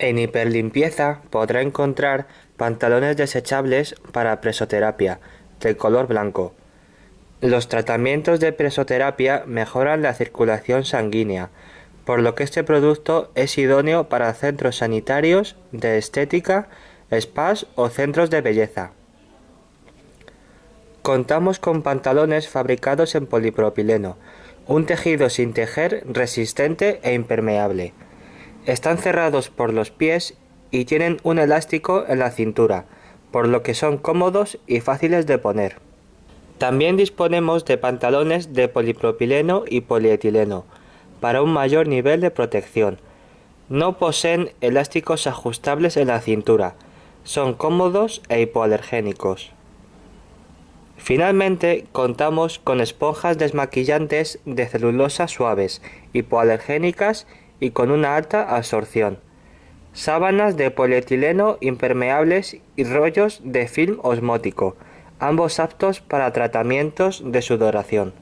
En hiperlimpieza podrá encontrar pantalones desechables para presoterapia, de color blanco. Los tratamientos de presoterapia mejoran la circulación sanguínea, por lo que este producto es idóneo para centros sanitarios, de estética, spas o centros de belleza. Contamos con pantalones fabricados en polipropileno, un tejido sin tejer resistente e impermeable. Están cerrados por los pies y tienen un elástico en la cintura, por lo que son cómodos y fáciles de poner. También disponemos de pantalones de polipropileno y polietileno, para un mayor nivel de protección. No poseen elásticos ajustables en la cintura, son cómodos e hipoalergénicos. Finalmente, contamos con esponjas desmaquillantes de celulosa suaves, hipoalergénicas y con una alta absorción. Sábanas de polietileno impermeables y rollos de film osmótico, ambos aptos para tratamientos de sudoración.